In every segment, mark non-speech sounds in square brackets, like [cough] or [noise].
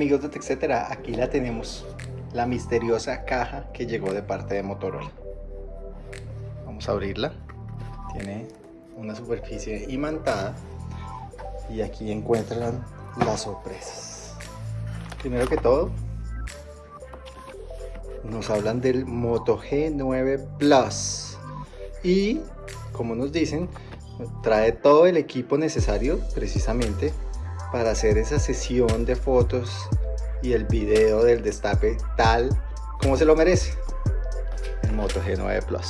amigos de TechCetera, aquí la tenemos, la misteriosa caja que llegó de parte de Motorola. Vamos a abrirla, tiene una superficie imantada y aquí encuentran las sorpresas. Primero que todo, nos hablan del Moto G9 Plus y como nos dicen, trae todo el equipo necesario precisamente para hacer esa sesión de fotos y el video del destape tal como se lo merece. El Moto G9 Plus.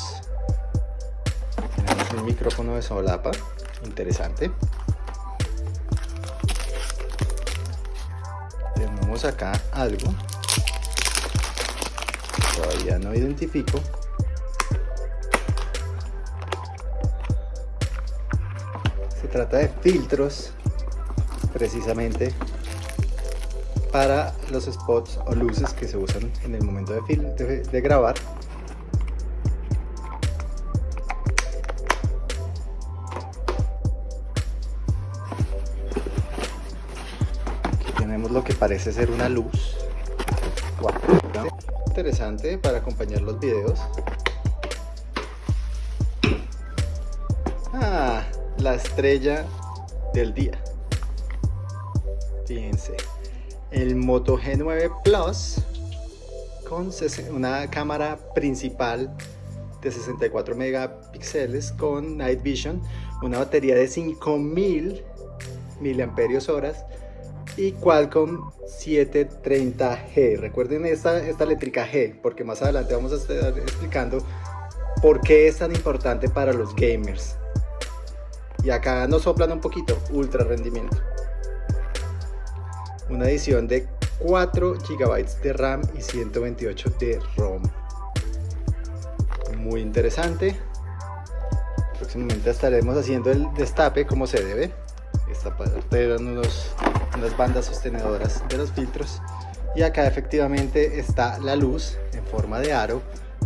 Tenemos un micrófono de solapa interesante. Tenemos acá algo. Todavía no identifico. Se trata de filtros precisamente para los spots o luces que se usan en el momento de, de, grabar. Aquí tenemos lo que parece ser una luz. Interesante para acompañar los videos. Ah, la estrella del día fíjense el Moto G9 Plus con una cámara principal de 64 megapíxeles con Night Vision una batería de 5000 miliamperios horas y Qualcomm 730G recuerden esta, esta letrica G porque más adelante vamos a estar explicando por qué es tan importante para los gamers. Y acá nos soplan un poquito ultra rendimiento una edición de 4 GB de RAM y 128 de ROM. Muy interesante. Próximamente estaremos haciendo el destape como se debe. Esta parte eran unos, unas bandas sostenedoras de los filtros. Y acá efectivamente está la luz en forma de aro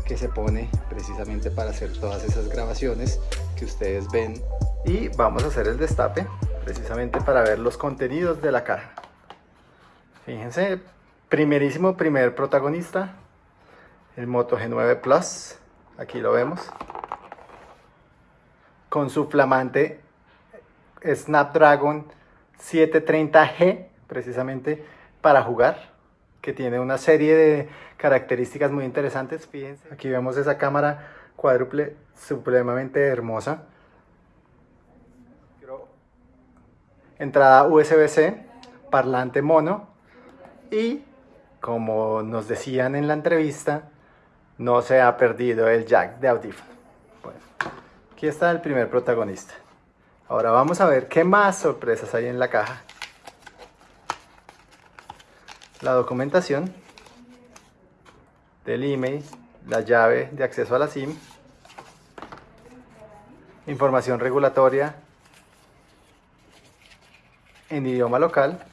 que se pone precisamente para hacer todas esas grabaciones que ustedes ven. Y vamos a hacer el destape precisamente para ver los contenidos de la caja. Fíjense, primerísimo primer protagonista, el Moto G9 Plus, aquí lo vemos, con su flamante Snapdragon 730G, precisamente para jugar, que tiene una serie de características muy interesantes, fíjense, aquí vemos esa cámara cuádruple supremamente hermosa, entrada USB-C, parlante mono, y como nos decían en la entrevista, no se ha perdido el jack de audífono. Bueno, aquí está el primer protagonista. Ahora vamos a ver qué más sorpresas hay en la caja. La documentación del email, la llave de acceso a la SIM, información regulatoria en idioma local,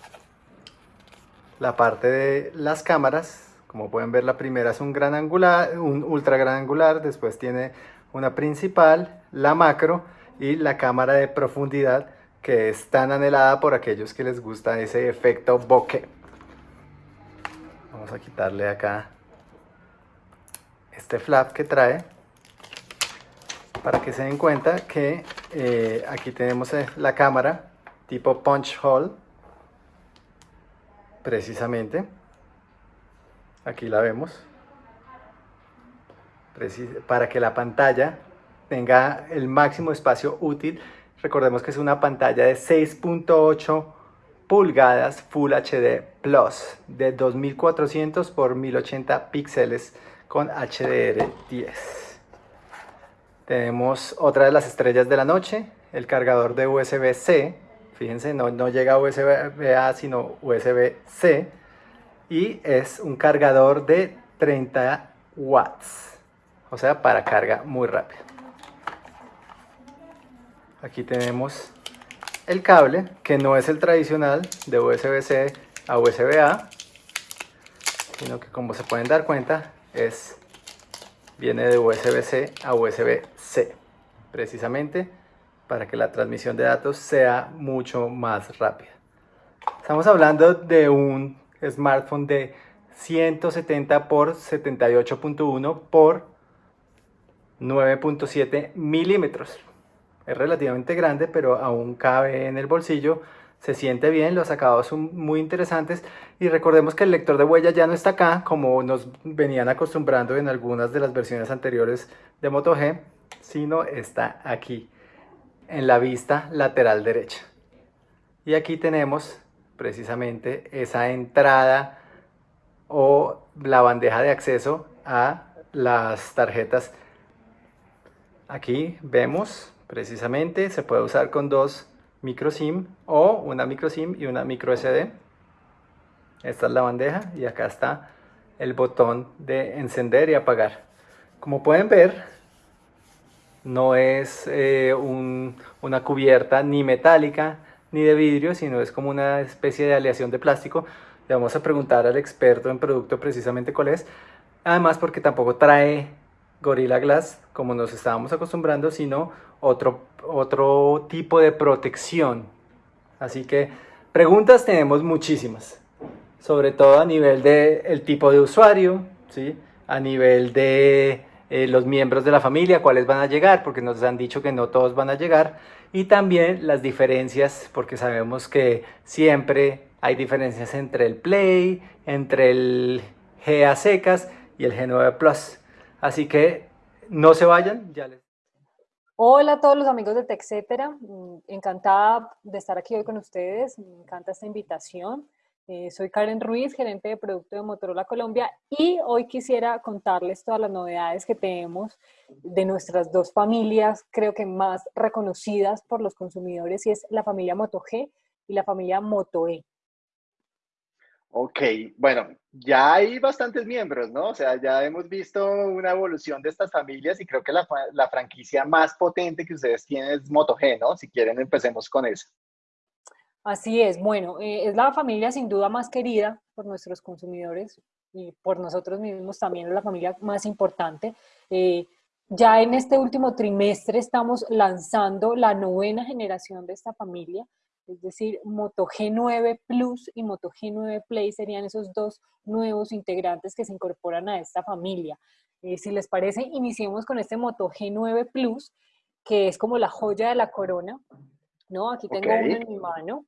la parte de las cámaras. Como pueden ver la primera es un gran angular, un ultra gran angular, después tiene una principal, la macro y la cámara de profundidad que es tan anhelada por aquellos que les gusta ese efecto bokeh. Vamos a quitarle acá este flap que trae para que se den cuenta que eh, aquí tenemos eh, la cámara tipo punch hole precisamente. Aquí la vemos. Para que la pantalla tenga el máximo espacio útil. Recordemos que es una pantalla de 6.8 pulgadas Full HD Plus de 2400 por 1080 píxeles con HDR10 tenemos otra de las estrellas de la noche el cargador de USB-C Fíjense, no, no llega USB-A, sino USB-C. Y es un cargador de 30 watts. O sea, para carga muy rápida. Aquí tenemos el cable, que no es el tradicional de USB-C a USB-A, sino que como se pueden dar cuenta, es, viene de USB-C a USB-C, precisamente para que la transmisión de datos sea mucho más rápida. Estamos hablando de un smartphone de 170 por 78.1 por 9.7 milímetros. Es relativamente grande, pero aún cabe en el bolsillo. Se siente bien, los acabados son muy interesantes. Y recordemos que el lector de huella ya no está acá, como nos venían acostumbrando en algunas de las versiones anteriores de Moto G, sino está aquí, en la vista lateral derecha. Y aquí tenemos precisamente esa entrada o la bandeja de acceso a las tarjetas Aquí vemos precisamente se puede usar con dos micro SIM o una micro SIM y una micro SD. Esta es la bandeja y acá está el botón de encender y apagar. Como pueden ver, no es eh, una cubierta ni metálica ni de vidrio, sino es como una especie de aleación de plástico. Le vamos a preguntar al experto en producto precisamente cuál es. Además porque tampoco trae Gorilla Glass, como nos estábamos acostumbrando, sino otro, otro tipo de protección. Así que preguntas tenemos muchísimas, sobre todo a nivel del el tipo de usuario, ¿sí? a nivel de eh, los miembros de la familia, cuáles van a llegar, porque nos han dicho que no todos van a llegar, y también las diferencias, porque sabemos que siempre hay diferencias entre el Play, entre el GA secas y el G9 Plus. Así que no se vayan, ya les... Hola a todos los amigos de TechCetera, mm, encantada de estar aquí hoy con ustedes, me encanta esta invitación. Eh, soy Karen Ruiz, gerente de producto de Motorola Colombia y hoy quisiera contarles todas las novedades que tenemos de nuestras dos familias, creo que más reconocidas por los consumidores y es la familia Moto G y la familia Moto E. Ok, bueno, ya hay bastantes miembros, ¿no? O sea, ya hemos visto una evolución de estas familias y creo que la, franquicia más potente que ustedes tienen es Moto G, ¿no? Si quieren, empecemos con eso. Así es, bueno, eh, es la familia sin duda más querida por nuestros consumidores y por nosotros mismos también es la familia más importante. Eh, ya en este último trimestre estamos lanzando la novena generación de esta familia es decir, Moto G9 Plus y Moto G9 Play serían esos dos nuevos integrantes que se incorporan a esta familia. Eh, si les parece, iniciemos con este Moto G9 Plus, que es como la joya de la corona. ¿no? Aquí tengo uno en mi mano.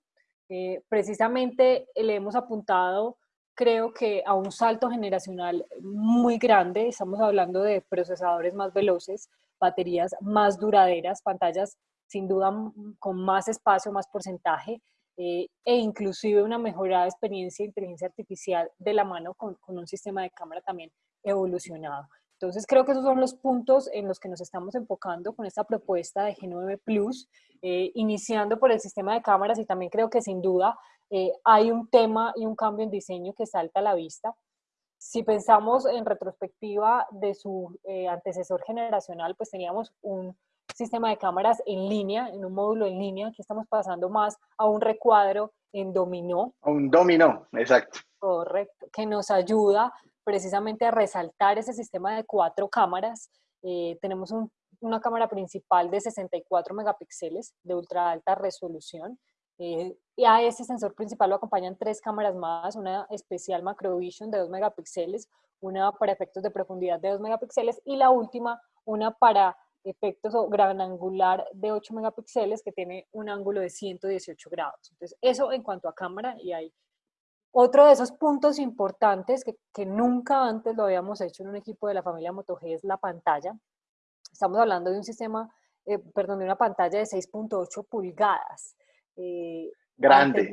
Eh, precisamente le hemos apuntado, creo que a un salto generacional muy grande. Estamos hablando de procesadores más veloces, baterías más duraderas, pantallas sin duda con más espacio, más porcentaje, eh, e inclusive una mejorada experiencia de inteligencia artificial de la mano con, un sistema de cámara también evolucionado. Entonces creo que esos son los puntos en los que nos estamos enfocando con esta propuesta de G9 Plus, eh, iniciando por el sistema de cámaras y también creo que sin duda eh, hay un tema y un cambio en diseño que salta a la vista. Si pensamos en retrospectiva de su antecesor generacional, pues teníamos un sistema de cámaras en línea, en un módulo en línea, que estamos pasando más a un recuadro en dominó. A un dominó, exacto. Correcto, que nos ayuda precisamente a resaltar ese sistema de cuatro cámaras. Eh, tenemos una cámara principal de 64 megapíxeles de ultra alta resolución. Eh, y a ese sensor principal lo acompañan tres cámaras más, una especial Macrovision de 2 megapíxeles, una para efectos de profundidad de 2 megapíxeles y la última, una para efectos o gran angular de 8 megapíxeles que tiene un ángulo de 118 grados. Entonces, eso en cuanto a cámara y hay otro de esos puntos importantes que, que, nunca antes lo habíamos hecho en un equipo de la familia Moto G es la pantalla. Estamos hablando de un sistema, eh, perdón, de una pantalla de 6.8 pulgadas. Eh, grande.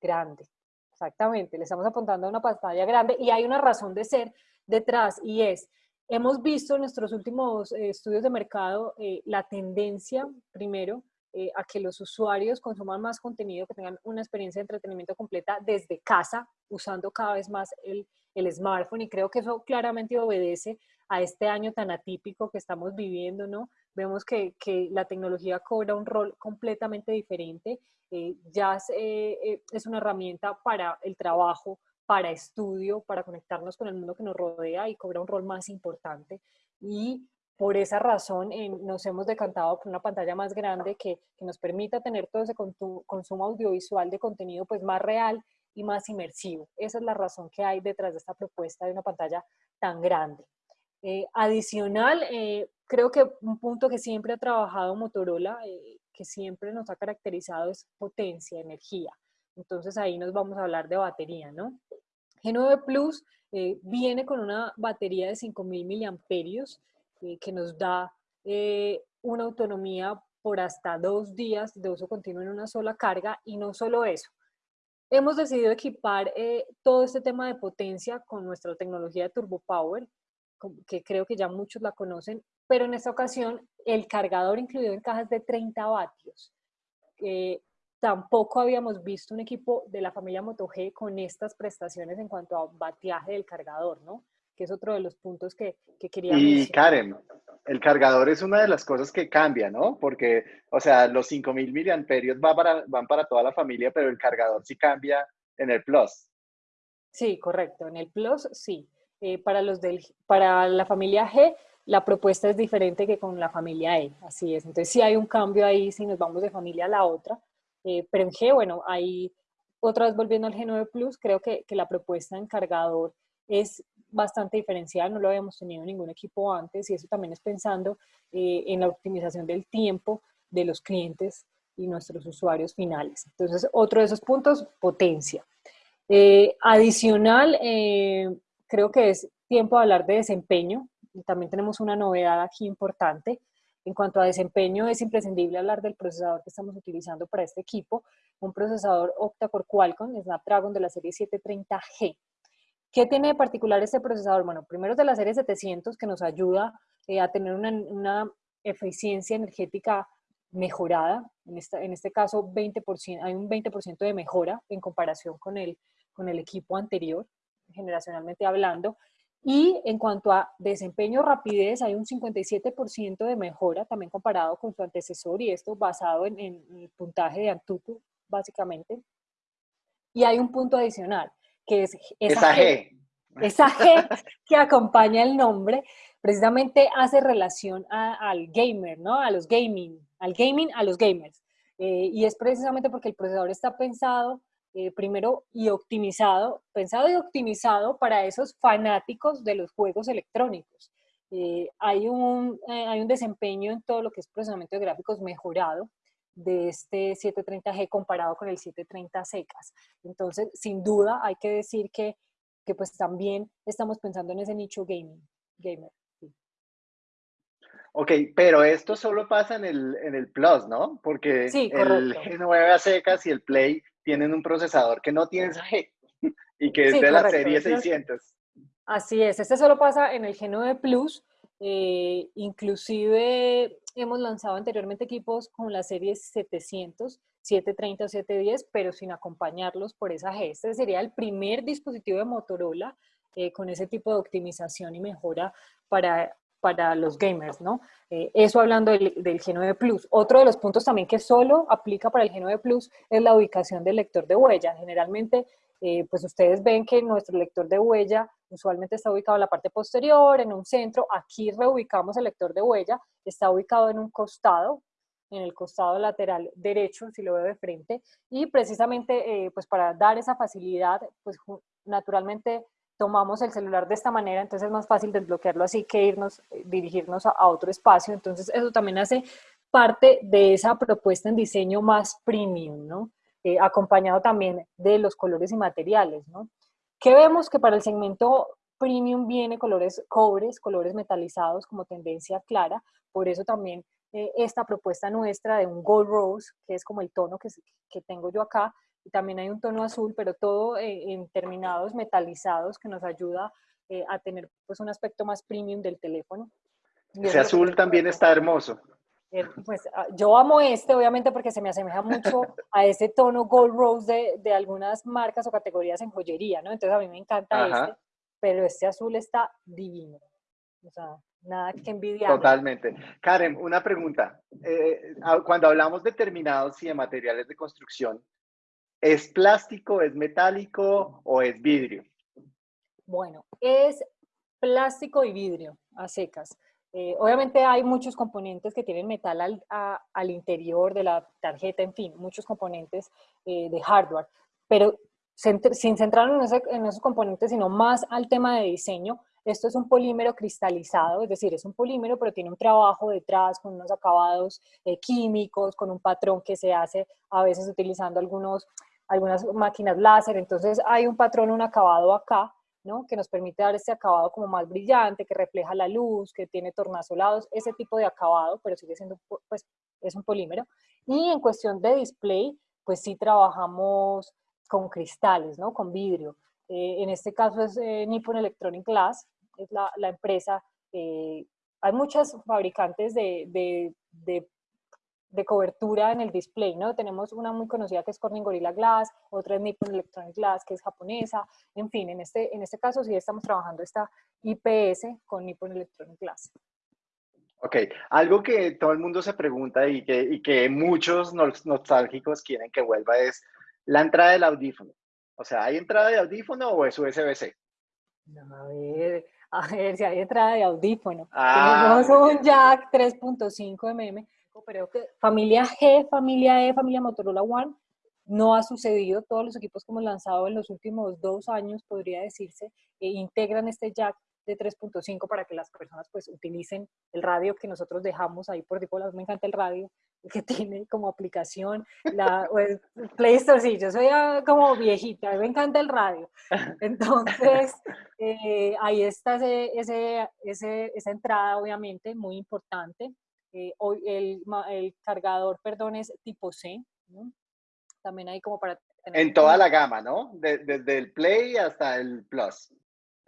grande, exactamente. Le estamos apuntando a una pantalla grande y hay una razón de ser detrás y es Hemos visto en nuestros últimos eh, estudios de mercado eh, la tendencia, primero, eh, a que los usuarios consuman más contenido, que tengan una experiencia de entretenimiento completa desde casa, usando cada vez más el, el smartphone. Y creo que eso claramente obedece a este año tan atípico que estamos viviendo, ¿no? Vemos que, que la tecnología cobra un rol completamente diferente. ya es, es una herramienta para el trabajo, para estudio, para conectarnos con el mundo que nos rodea y cobra un rol más importante. Y por esa razón nos hemos decantado por una pantalla más grande que, que nos permita tener todo ese consumo audiovisual de contenido pues más real y más inmersivo. Esa es la razón que hay detrás de esta propuesta de una pantalla tan grande. Eh, adicional, eh, creo que un punto que siempre ha trabajado Motorola, eh, que siempre nos ha caracterizado es potencia, energía. Entonces ahí nos vamos a hablar de batería, ¿no? G9 Plus viene con una batería de 5.000 miliamperios que nos da una autonomía por hasta dos días de uso continuo en una sola carga y no solo eso. Hemos decidido equipar todo este tema de potencia con nuestra tecnología de Turbo Power, que creo que ya muchos la conocen, pero en esta ocasión el cargador incluido en cajas de 30 vatios. tampoco habíamos visto un equipo de la familia Moto con estas prestaciones en cuanto a batiaje del cargador, ¿no? Que es otro de los puntos que, que quería Y Karen, el cargador es una de las cosas que cambia, ¿no? Porque, o sea, los 5000 miliamperios van para, van para toda la familia, pero el cargador sí cambia en el Plus. Sí, correcto. En el Plus, sí. Eh, para, los del, para la familia G, la propuesta es diferente que con la familia E, así es. Entonces sí hay un cambio ahí si nos vamos de familia a la otra, eh, pero en G, bueno, ahí otra vez volviendo al G9 Plus, creo que, que la propuesta en cargador es bastante diferencial, no lo habíamos tenido en ningún equipo antes y eso también es pensando eh, en la optimización del tiempo de los clientes y nuestros usuarios finales. Entonces, otro de esos puntos, potencia. adicional, creo que es tiempo de hablar de desempeño. También tenemos una novedad aquí importante. En cuanto a desempeño, es imprescindible hablar del procesador que estamos utilizando para este equipo, un procesador octa-core Qualcomm Snapdragon de la serie 730G. ¿Qué tiene de particular este procesador? Bueno, primero es de la serie 700 que nos ayuda eh, a tener una, eficiencia energética mejorada. En, en este caso, 20%, hay un 20% de mejora en comparación con el, con el equipo anterior generacionalmente hablando. Y en cuanto a desempeño, rapidez, hay un 57% de mejora también comparado con su antecesor y esto basado en, el puntaje de Antutu, básicamente. Y hay un punto adicional, que es esa, G. Esa G [laughs] que acompaña el nombre, precisamente hace relación al gamer, ¿no? A los gaming, al gaming, a los gamers. Eh, y es precisamente porque el procesador está pensado eh, primero y optimizado, pensado y optimizado para esos fanáticos de los juegos electrónicos. Eh, hay, un, hay un desempeño en todo lo que es procesamiento de gráficos mejorado de este 730G comparado con el 730 secas. Entonces, sin duda, hay que decir que, que pues también estamos pensando en ese nicho gaming, gamer. Ok, pero esto solo pasa en el, en el Plus, ¿no? Porque el G9 a secas y el Play tienen un procesador que no tiene esa G [laughs] y que es de la serie 600. Así es, este solo pasa en el G9 Plus, eh, inclusive hemos lanzado anteriormente equipos con la serie 700, 730 o 710, pero sin acompañarlos por esa G. Este sería el primer dispositivo de Motorola eh, con ese tipo de optimización y mejora para para los gamers, ¿no? Eh, eso hablando del, G9 Plus. Otro de los puntos también que solo aplica para el G9 Plus es la ubicación del lector de huella. Generalmente, eh, pues ustedes ven que nuestro lector de huella usualmente está ubicado en la parte posterior, en un centro. Aquí reubicamos el lector de huella, está ubicado en un costado, en el costado lateral derecho, si lo veo de frente, y precisamente eh, pues para dar esa facilidad, pues naturalmente tomamos el celular de esta manera, entonces es más fácil desbloquearlo así que irnos, eh, dirigirnos a, otro espacio. Entonces eso también hace parte de esa propuesta en diseño más premium, ¿no? Eh, acompañado también de los colores y materiales, ¿no? Que vemos que para el segmento premium viene colores cobres, colores metalizados como tendencia clara, por eso también eh, esta propuesta nuestra de un gold rose, que es como el tono que, que tengo yo acá, y también hay un tono azul, pero todo eh, en terminados metalizados que nos ayuda eh, a tener pues un aspecto más premium del teléfono. Ese azul también está hermoso. Eh, pues ah, yo amo este, obviamente, porque se me asemeja mucho [laughs] a ese tono gold rose de, de, algunas marcas o categorías en joyería, ¿no? Entonces a mí me encanta este, pero este azul está divino. O sea, nada que envidiar. Totalmente. Karen, una pregunta. cuando hablamos de terminados y de materiales de construcción, ¿Es plástico, es metálico o es vidrio? Bueno, es plástico y vidrio a secas. Eh, obviamente hay muchos componentes que tienen metal al, interior de la tarjeta, en fin, muchos componentes eh, de hardware, pero sin centrarnos en, esos componentes, sino más al tema de diseño, esto es un polímero cristalizado, es decir, es un polímero, pero tiene un trabajo detrás con unos acabados eh, químicos, con un patrón que se hace a veces utilizando algunas máquinas láser. Entonces hay un patrón, un acabado acá, ¿no? que nos permite dar este acabado como más brillante, que refleja la luz, que tiene tornasolados, ese tipo de acabado, pero sigue siendo, pues, es un polímero. Y en cuestión de display, pues sí trabajamos con cristales, ¿no? Con vidrio. Eh, en este caso es eh, Nippon Electronic Glass, es la, empresa. Eh, hay muchas fabricantes de, de, de, cobertura en el display, ¿no? Tenemos una muy conocida que es Corning Gorilla Glass, otra es Nippon Electronic Glass, que es japonesa. En fin, en este, en este caso sí estamos trabajando esta IPS con Nippon Electronic Glass. Ok, algo que todo el mundo se pregunta y que, y que muchos nostálgicos quieren que vuelva es la entrada del audífono. O sea, ¿hay entrada de audífono o es USB-C? a ver, a ver si hay entrada de audífono. Ah, Tenemos un jack 3.5 mm, pero familia G, familia E, familia Motorola One, no ha sucedido. Todos los equipos que hemos lanzado en los últimos dos años, podría decirse, eh, integran este jack de 3.5 para que las personas pues utilicen el radio que nosotros dejamos ahí por default. Me encanta el radio que [laughs] tiene como aplicación la pues, Play Store. Sí, yo soy ah, como viejita, me encanta el radio. Entonces, eh, ahí está ese, ese, esa entrada, obviamente, muy importante. Eh, hoy el, el, cargador, perdón, es tipo C. También hay como para... en toda la gama, ¿no? desde el Play hasta el Plus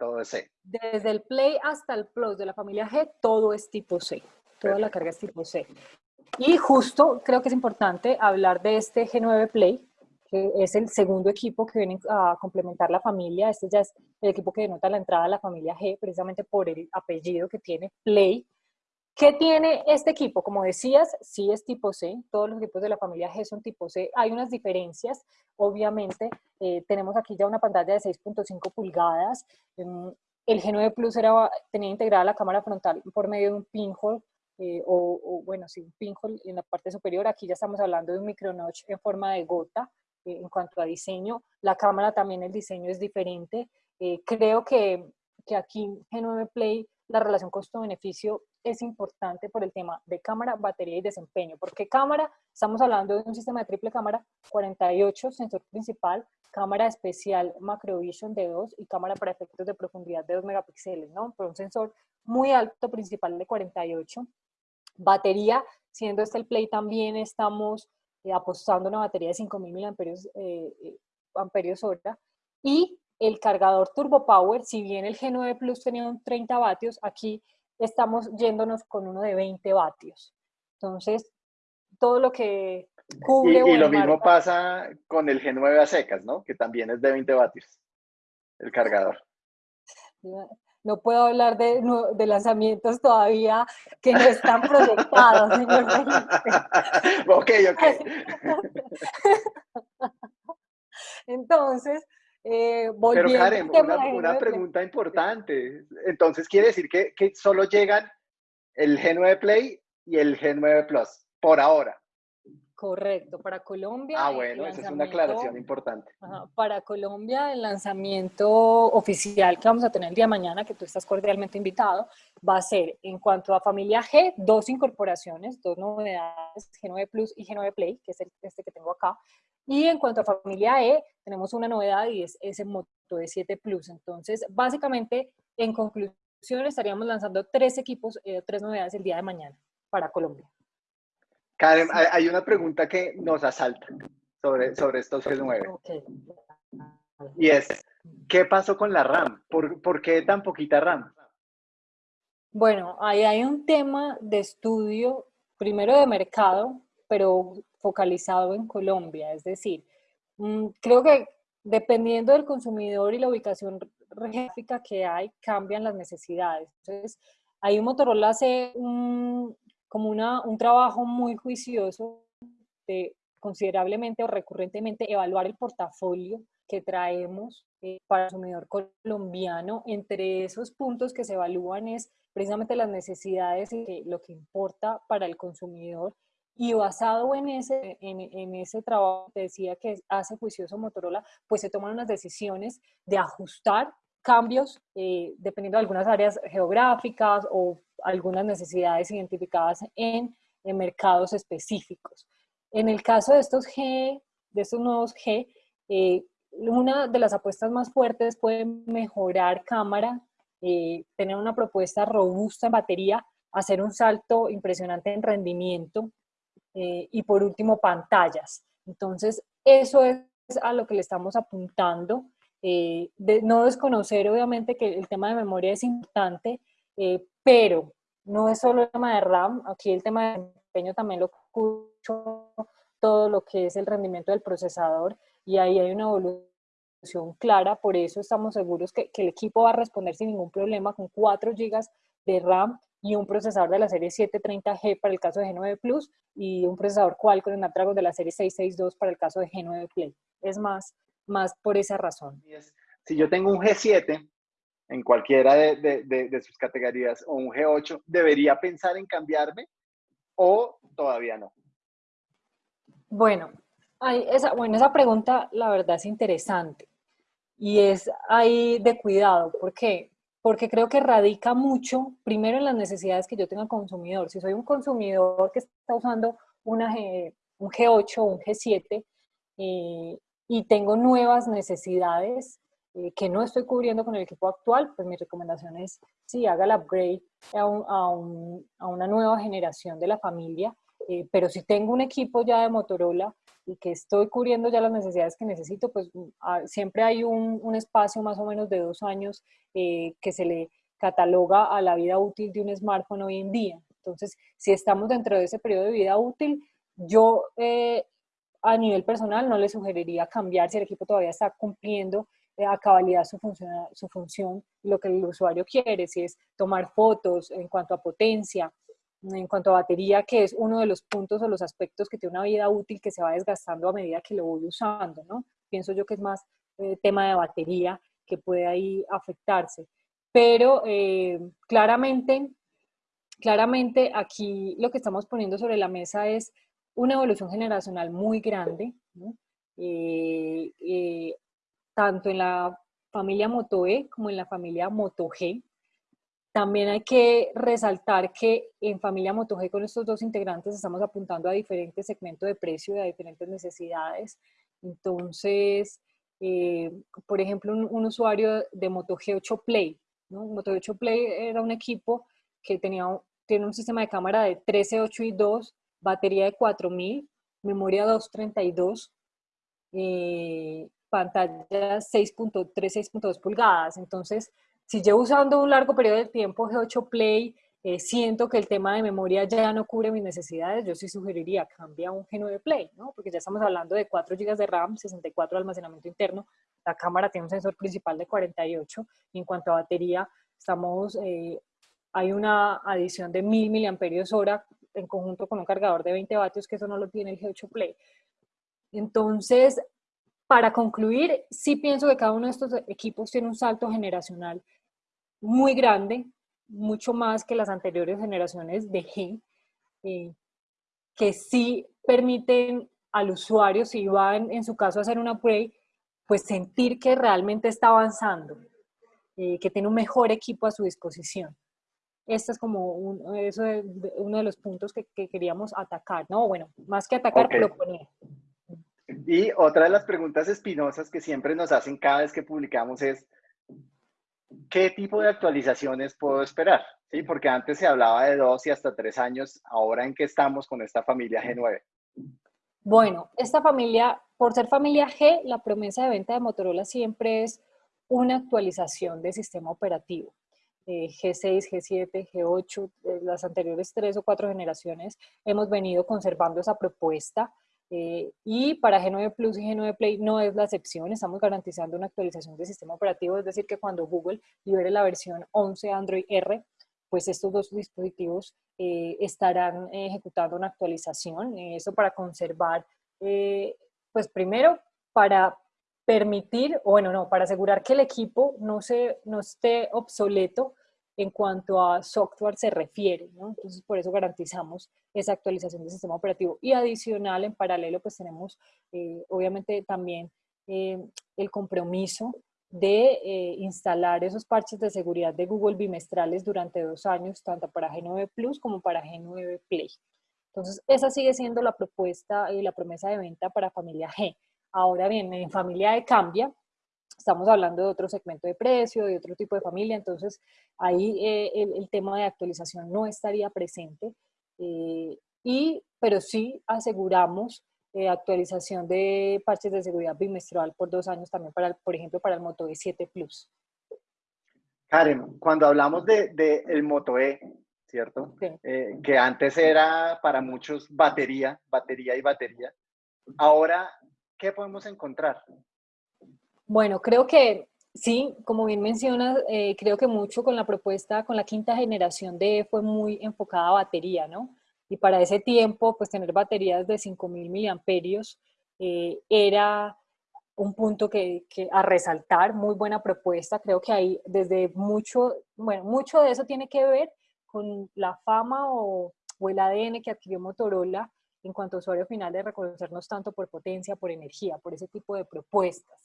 todo es C. Desde el Play hasta el Plus de la familia G, todo es tipo C. Toda la carga es tipo C. Y justo creo que es importante hablar de este G9 Play, que es el segundo equipo que viene a complementar la familia. Este ya es el equipo que denota la entrada a la familia G, precisamente por el apellido que tiene Play, ¿Qué tiene este equipo? Como decías, sí es tipo C, todos los equipos de la familia G son tipo C. Hay unas diferencias, obviamente. Eh, tenemos aquí ya una pantalla de 6.5 pulgadas. Em, el G9 Plus era, tenía integrada la cámara frontal por medio de un pinhole, eh, o, bueno, sí, un pinhole en la parte superior. Aquí ya estamos hablando de un micronotch en forma de gota. Eh, en cuanto a diseño, la cámara también, el diseño es diferente. creo que, que aquí G9 Play la relación costo-beneficio es importante por el tema de cámara, batería y desempeño. porque cámara? Estamos hablando de un sistema de triple cámara, 48, sensor principal, cámara especial Macrovision de 2 y cámara para efectos de profundidad de 2 megapíxeles, ¿no? Pero un sensor muy alto principal de 48. Batería, siendo este el Play también estamos eh, apostando una batería de 5000 mAh eh, eh, amperios hora y el cargador Turbo Power, si bien el G9 Plus tenía un 30 vatios, aquí estamos yéndonos con uno de 20 vatios. Entonces, todo lo que cubre... Y, y lo mismo pasa con el G9 a secas, ¿no? Que también es de 20 vatios, el cargador. No puedo hablar de, de lanzamientos todavía que no están proyectados, señor [laughs] ok, ok. [laughs] Entonces, eh, Pero Karen, una, pregunta importante. Entonces, ¿quiere decir que, que, solo llegan el G9 Play y el G9 Plus por ahora? Correcto, para Colombia. Ah, bueno, esa es una aclaración importante. para Colombia, el lanzamiento oficial que vamos a tener el día de mañana, que tú estás cordialmente invitado, va a ser en cuanto a familia G, dos incorporaciones, dos novedades, G9 Plus y G9 Play, que es este que tengo acá. Y en cuanto a familia E, tenemos una novedad y es ese Moto E7 Plus. Entonces, básicamente, en conclusión, estaríamos lanzando tres equipos, eh, tres novedades el día de mañana para Colombia. Karen, hay una pregunta que nos asalta sobre, sobre estos G9. Y es, ¿qué pasó con la RAM? ¿Por, ¿Por, qué tan poquita RAM? Bueno, ahí hay un tema de estudio, primero de mercado, pero focalizado en Colombia. Es decir, creo que dependiendo del consumidor y la ubicación geográfica que hay, cambian las necesidades. Entonces, ahí Motorola hace un, como una, un trabajo muy juicioso de considerablemente o recurrentemente evaluar el portafolio que traemos eh, para el consumidor colombiano. Entre esos puntos que se evalúan es precisamente las necesidades y lo que importa para el consumidor Y basado en ese, en, ese trabajo que decía que hace juicioso Motorola, pues se toman unas decisiones de ajustar cambios eh, dependiendo de algunas áreas geográficas o algunas necesidades identificadas en, mercados específicos. En el caso de estos G, de estos nuevos G, eh, una de las apuestas más fuertes puede mejorar cámara, eh, tener una propuesta robusta en batería, hacer un salto impresionante en rendimiento y por último pantallas. Entonces, eso es a lo que le estamos apuntando eh, de no desconocer obviamente que el tema de memoria es importante, eh, pero no es solo el tema de RAM, aquí el tema de desempeño también lo escucho, todo lo que es el rendimiento del procesador y ahí hay una evolución clara, por eso estamos seguros que, que el equipo va a responder sin ningún problema con 4 GB de RAM y un procesador de la serie 730G para el caso de G9 Plus y un procesador Qualcomm Snapdragon de la serie 662 para el caso de G9 Play. Es más, más por esa razón. Si yo tengo un G7 en cualquiera de, sus categorías o un G8, ¿debería pensar en cambiarme o todavía no? Bueno, esa, bueno, esa pregunta la verdad es interesante y es ahí de cuidado. ¿Por qué? Porque creo que radica mucho, primero en las necesidades que yo tenga consumidor. Si soy un consumidor que está usando una un G8 o un G7, eh, y tengo nuevas necesidades eh, que no estoy cubriendo con el equipo actual, pues mi recomendación es, sí, haga el upgrade a, a, a una nueva generación de la familia, eh, pero si tengo un equipo ya de Motorola y que estoy cubriendo ya las necesidades que necesito, pues mm, ah, siempre hay un, espacio más o menos de dos años eh, que se le cataloga a la vida útil de un smartphone hoy en día. Entonces, si estamos dentro de ese periodo de vida útil, yo a nivel personal no le sugeriría cambiar si el equipo todavía está cumpliendo eh, a cabalidad su, función, su función, lo que el usuario quiere, si es tomar fotos en cuanto a potencia, en cuanto a batería, que es uno de los puntos o los aspectos que tiene una vida útil que se va desgastando a medida que lo voy usando, ¿no? Pienso yo que es más eh, tema de batería que puede ahí afectarse. Pero eh, claramente, claramente aquí lo que estamos poniendo sobre la mesa es una evolución generacional muy grande, eh, tanto en la familia Moto E como en la familia Moto G. También hay que resaltar que en familia Moto G con estos dos integrantes estamos apuntando a diferentes segmentos de precio y a diferentes necesidades. Entonces, eh, por ejemplo, un, usuario de Moto G8 Play, ¿no? Moto G8 Play era un equipo que tenía, tiene un sistema de cámara de 13, 8 y 2 batería de 4000, memoria 232, eh, pantalla 6.3, 6.2 pulgadas. Entonces, si llevo usando un largo periodo de tiempo G8 Play, eh, siento que el tema de memoria ya no cubre mis necesidades, yo sí sugeriría cambia un G9 Play, ¿no? Porque ya estamos hablando de 4 GB de RAM, 64 de almacenamiento interno, la cámara tiene un sensor principal de 48, y en cuanto a batería, estamos, eh, hay una adición de 1000 mAh en conjunto con un cargador de 20 vatios, que eso no lo tiene el G8 Play. Entonces, para concluir, sí pienso que cada uno de estos equipos tiene un salto generacional muy grande, mucho más que las anteriores generaciones de G, eh, que sí permiten al usuario, si va en, su caso a hacer un upgrade, pues sentir que realmente está avanzando, eh, que tiene un mejor equipo a su disposición. Este es como un, eso uno de los puntos que, queríamos atacar, ¿no? Bueno, más que atacar, proponer. Y otra de las preguntas espinosas que siempre nos hacen cada vez que publicamos es, ¿qué tipo de actualizaciones puedo esperar? ¿Sí? Porque antes se hablaba de dos y hasta tres años, ahora en qué estamos con esta familia G9. Bueno, esta familia, por ser familia G, la promesa de venta de Motorola siempre es una actualización del sistema operativo. G6, G7, G8, las anteriores tres o cuatro generaciones, hemos venido conservando esa propuesta. Eh, y para G9 Plus y G9 Play no es la excepción, estamos garantizando una actualización del sistema operativo, es decir, que cuando Google libere la versión 11 Android R, pues estos dos dispositivos eh, estarán ejecutando una actualización, eso para conservar, eh, pues primero, para permitir, bueno, no, para asegurar que el equipo no, se, no esté obsoleto en cuanto a software se refiere. Entonces, por eso garantizamos esa actualización del sistema operativo. Y adicional, en paralelo, pues tenemos eh, obviamente también eh, el compromiso de eh, instalar esos parches de seguridad de Google bimestrales durante dos años, tanto para G9 Plus como para G9 Play. Entonces, esa sigue siendo la propuesta y la promesa de venta para familia G. Ahora bien, en familia de Cambia, estamos hablando de otro segmento de precio, de otro tipo de familia, entonces ahí eh, el, tema de actualización no estaría presente, eh, y, pero sí aseguramos eh, actualización de parches de seguridad bimestral por dos años también, para, por ejemplo, para el Moto E7 Plus. Karen, cuando hablamos de, de el Moto E, ¿cierto? que antes era para muchos batería, batería y batería, ahora, ¿qué podemos encontrar? Bueno, creo que sí, como bien mencionas, eh, creo que mucho con la propuesta, con la quinta generación de fue muy enfocada a batería, ¿no? Y para ese tiempo, pues tener baterías de 5.000 miliamperios eh, era un punto que, a resaltar, muy buena propuesta, creo que ahí desde mucho, bueno, mucho de eso tiene que ver con la fama o, o el ADN que adquirió Motorola en cuanto a usuario final de reconocernos tanto por potencia, por energía, por ese tipo de propuestas.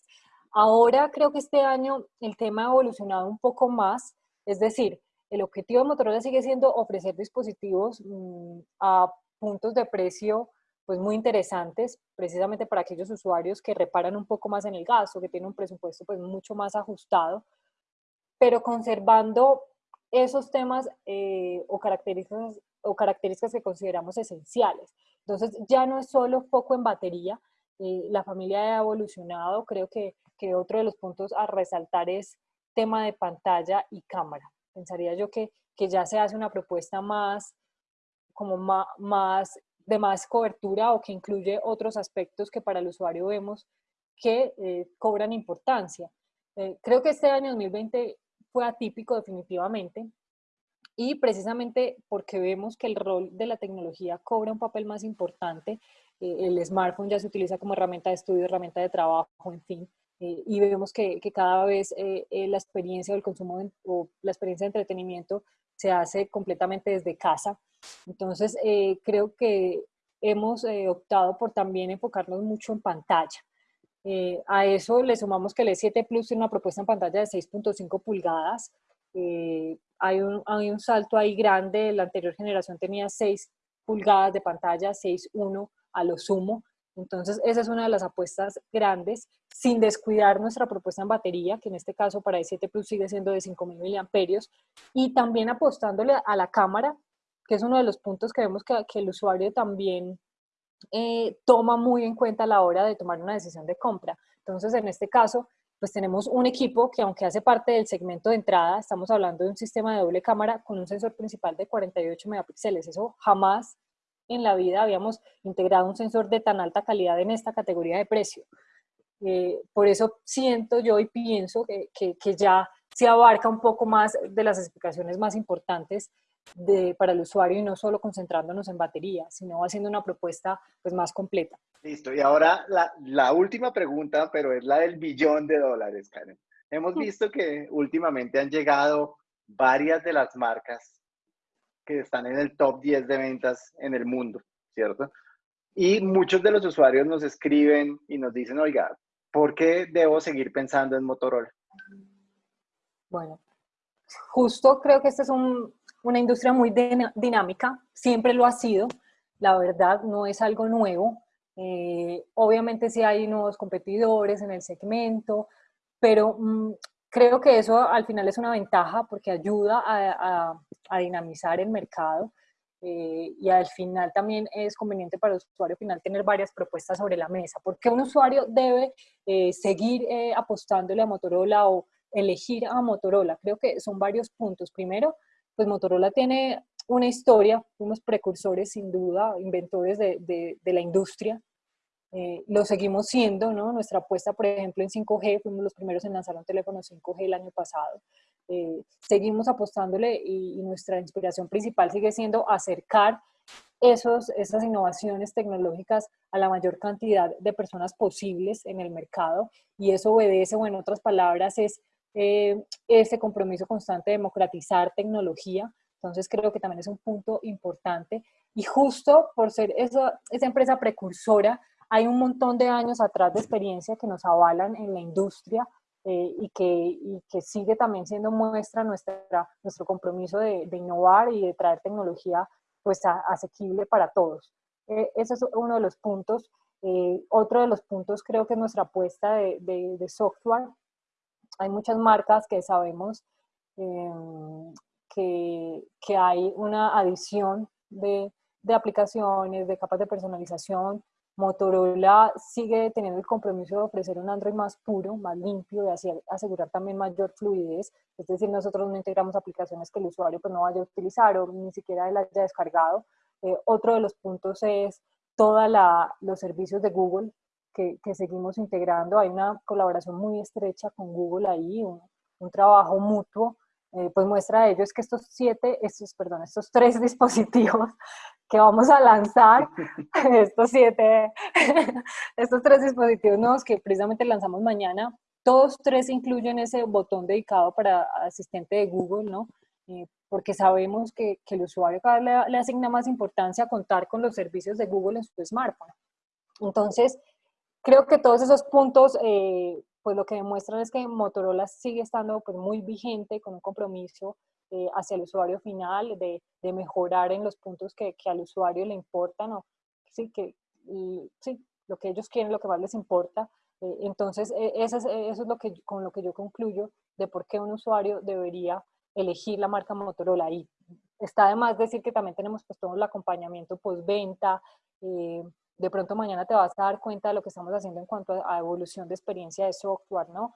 Ahora creo que este año el tema ha evolucionado un poco más, es decir, el objetivo de Motorola sigue siendo ofrecer dispositivos mm, a puntos de precio pues muy interesantes, precisamente para aquellos usuarios que reparan un poco más en el gasto, que tienen un presupuesto pues mucho más ajustado, pero conservando esos temas eh, o, características, o características que consideramos esenciales. Entonces ya no es solo foco en batería, eh, la familia ha evolucionado, creo que que otro de los puntos a resaltar es tema de pantalla y cámara. Pensaría yo que, que ya se hace una propuesta más, como más, de más cobertura o que incluye otros aspectos que para el usuario vemos que eh, cobran importancia. Eh, creo que este año 2020 fue atípico definitivamente y precisamente porque vemos que el rol de la tecnología cobra un papel más importante, eh, el smartphone ya se utiliza como herramienta de estudio, herramienta de trabajo, en fin, eh, y vemos que, que cada vez eh, eh, la experiencia del consumo o la experiencia de entretenimiento se hace completamente desde casa. Entonces, creo que hemos optado por también enfocarnos mucho en pantalla. a eso le sumamos que el E7 Plus tiene una propuesta en pantalla de 6.5 pulgadas. hay, un, hay un salto ahí grande, la anterior generación tenía 6 pulgadas de pantalla, 6.1 a lo sumo. Entonces, esa es una de las apuestas grandes, sin descuidar nuestra propuesta en batería, que en este caso para i7 Plus sigue siendo de 5.000 miliamperios, y también apostándole a la cámara, que es uno de los puntos que vemos que, el usuario también eh, toma muy en cuenta a la hora de tomar una decisión de compra. Entonces, en este caso, pues tenemos un equipo que aunque hace parte del segmento de entrada, estamos hablando de un sistema de doble cámara con un sensor principal de 48 megapíxeles. Eso jamás en la vida habíamos integrado un sensor de tan alta calidad en esta categoría de precio. Eh, por eso siento yo y pienso que, que, ya se abarca un poco más de las explicaciones más importantes de, para el usuario y no solo concentrándonos en batería, sino haciendo una propuesta pues, más completa. Listo, y ahora la, la última pregunta, pero es la del billón de dólares, Karen. Hemos visto que últimamente han llegado varias de las marcas que están en el top 10 de ventas en el mundo, ¿cierto? Y muchos de los usuarios nos escriben y nos dicen, oiga, ¿por qué debo seguir pensando en Motorola? Bueno, justo creo que esta es una industria muy dinámica, siempre lo ha sido, la verdad no es algo nuevo. Eh, obviamente sí hay nuevos competidores en el segmento, pero mm, creo que eso al final es una ventaja porque ayuda a, dinamizar el mercado eh, y al final también es conveniente para el usuario final tener varias propuestas sobre la mesa. porque un usuario debe eh, seguir eh, apostándole a Motorola o elegir a Motorola? Creo que son varios puntos. Primero, pues Motorola tiene una historia, unos precursores sin duda, inventores de, de la industria, eh, lo seguimos siendo, ¿no? Nuestra apuesta, por ejemplo, en 5G, fuimos los primeros en lanzar un teléfono 5G el año pasado. Eh, seguimos apostándole y, nuestra inspiración principal sigue siendo acercar esos, esas innovaciones tecnológicas a la mayor cantidad de personas posibles en el mercado y eso obedece, o en otras palabras, es eh, ese compromiso constante de democratizar tecnología. Entonces creo que también es un punto importante. Y justo por ser esa, esa empresa precursora, hay un montón de años atrás de experiencia que nos avalan en la industria eh, y, que, y, que, sigue también siendo muestra nuestra, nuestro compromiso de, innovar y de traer tecnología pues asequible para todos. Eh, ese es uno de los puntos. Eh, otro de los puntos creo que es nuestra apuesta de, de, de software. Hay muchas marcas que sabemos em, que, que, hay una adición de, de aplicaciones, de capas de personalización, Motorola sigue teniendo el compromiso de ofrecer un Android más puro, más limpio, y así asegurar también mayor fluidez. Es decir, nosotros no integramos aplicaciones que el usuario pues, no vaya a utilizar o ni siquiera él haya descargado. Eh, otro de los puntos es todos los servicios de Google que, que, seguimos integrando. Hay una colaboración muy estrecha con Google ahí, un, un trabajo mutuo. Eh, pues muestra de ello es que estos siete, estos, perdón, estos tres [laughs] dispositivos que vamos a lanzar [laughs] estos siete, [laughs] estos tres dispositivos nuevos que precisamente lanzamos mañana, todos tres incluyen ese botón dedicado para asistente de Google, ¿no? Eh, porque sabemos que, que, el usuario cada vez le, asigna más importancia a contar con los servicios de Google en su smartphone. Entonces, creo que todos esos puntos, eh, pues lo que demuestran es que Motorola sigue estando pues, muy vigente, con un compromiso eh, hacia el usuario final, de, de, mejorar en los puntos que, que, al usuario le importan, o sí, que, y, sí, lo que ellos quieren, lo que más les importa. Eh, entonces, e, eso es, eso es lo que, con lo que yo concluyo de por qué un usuario debería elegir la marca Motorola. Y está además decir que también tenemos pues todo el acompañamiento postventa, eh, de pronto mañana te vas a dar cuenta de lo que estamos haciendo en cuanto a, evolución de experiencia de software, ¿no?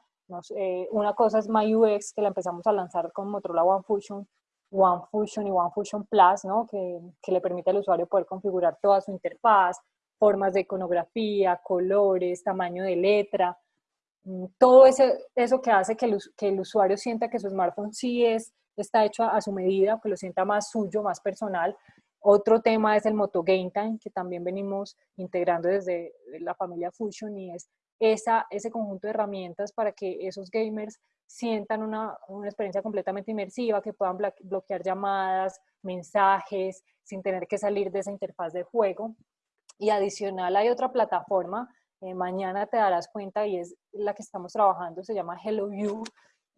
Una cosa es MyUX, que la empezamos a lanzar con Motorola One Fusion, One Fusion y One Fusion Plus, ¿no? que, que le permite al usuario poder configurar toda su interfaz, formas de iconografía, colores, tamaño de letra, mm, todo ese, eso que hace que el, que el, usuario sienta que su smartphone sí es, está hecho a, a, su medida, que lo sienta más suyo, más personal. Otro tema es el Moto Game Time, que también venimos integrando desde la familia Fusion y es esa, ese conjunto de herramientas para que esos gamers sientan una, una experiencia completamente inmersiva, que puedan bloquear llamadas, mensajes, sin tener que salir de esa interfaz de juego. Y adicional hay otra plataforma, eh, mañana te darás cuenta y es la que estamos trabajando, se llama Hello You,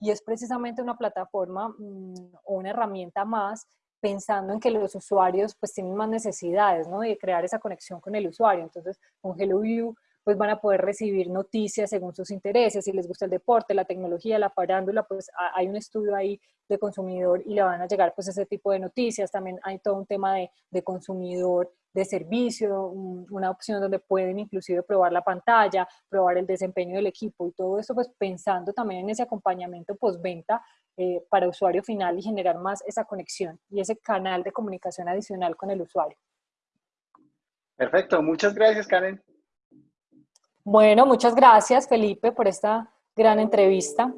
y es precisamente una plataforma mmm, o una herramienta más pensando en que los usuarios pues tienen más necesidades, ¿no? De crear esa conexión con el usuario. Entonces, con Hello You pues van a poder recibir noticias según sus intereses, si les gusta el deporte, la tecnología, la farándula, pues hay un estudio ahí de consumidor y le van a llegar pues ese tipo de noticias. También hay todo un tema de, de consumidor de servicio, una opción donde pueden inclusive probar la pantalla, probar el desempeño del equipo y todo eso pues pensando también en ese acompañamiento postventa eh, para usuario final y generar más esa conexión y ese canal de comunicación adicional con el usuario. Perfecto, muchas gracias Karen. Bueno, muchas gracias Felipe por esta gran entrevista.